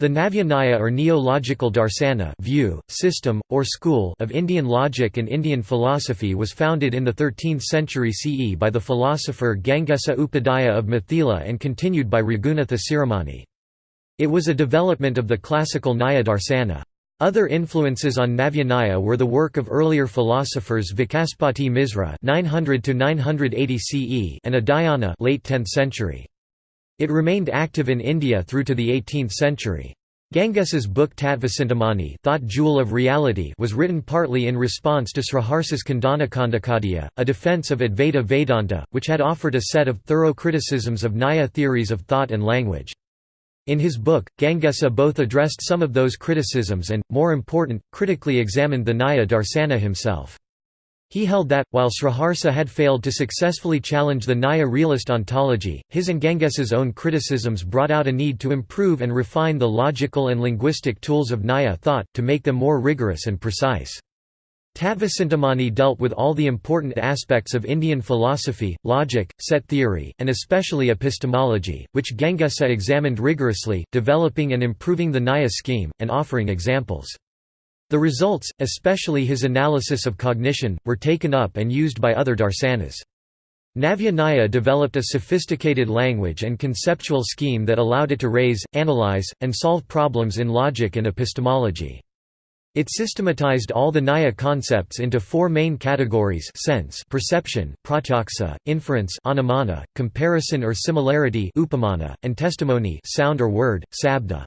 The Navya Nyaya or Neo-Logical Darsana view, system, or school of Indian logic and Indian philosophy was founded in the 13th century CE by the philosopher Gangesa Upadhyaya of Mithila and continued by Raghunatha Shiromani. It was a development of the classical Nyaya Darsana. Other influences on Navya Nyaya were the work of earlier philosophers Vacaspati Misra 900 CE and Udayana late 10th century. It remained active in India through to the 18th century. Gangesa's book Tattvacintamani Thought Jewel of Reality was written partly in response to Sriharsa's Khandana a defense of Advaita Vedanta, which had offered a set of thorough criticisms of Nyaya theories of thought and language. In his book, Gangesa both addressed some of those criticisms and, more important, critically examined the Nyaya Darsana himself. He held that, while Sriharsa had failed to successfully challenge the Nyaya realist ontology, his and Gangesa's own criticisms brought out a need to improve and refine the logical and linguistic tools of Nyaya thought, to make them more rigorous and precise. Tattvacintamani dealt with all the important aspects of Indian philosophy, logic, set theory, and especially epistemology, which Gangesa examined rigorously, developing and improving the Nyaya scheme, and offering examples. The results, especially his analysis of cognition, were taken up and used by other darsanas. Navya developed a sophisticated language and conceptual scheme that allowed it to raise, analyze, and solve problems in logic and epistemology. It systematized all the Nyaya concepts into four main categories sense perception, pratyaksa, inference anumana, comparison or similarity upamana, and testimony sound or word, sabda.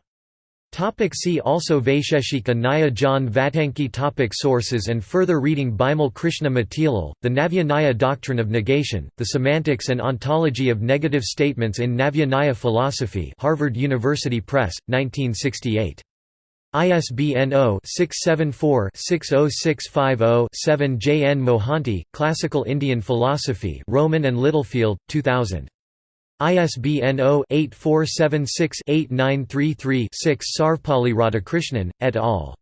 Topic see also Vaisheshika Nyaya John Vattanky topic Sources and further reading Bimal Krishna Matilal, The Navya Nyaya Doctrine of Negation, The Semantics and Ontology of Negative Statements in Navya Nyaya Philosophy Harvard University Press, 1968. ISBN 0-674-60650-7 J. N. Mohanty, Classical Indian Philosophy Rowman and Littlefield, 2000. ISBN 0-8476-8933-6 Sarvepalli Radhakrishnan, et al.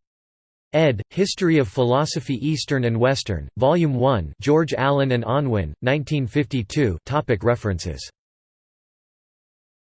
ed. History of Philosophy Eastern and Western, Volume 1 George Allen and Unwin, 1952 Topic References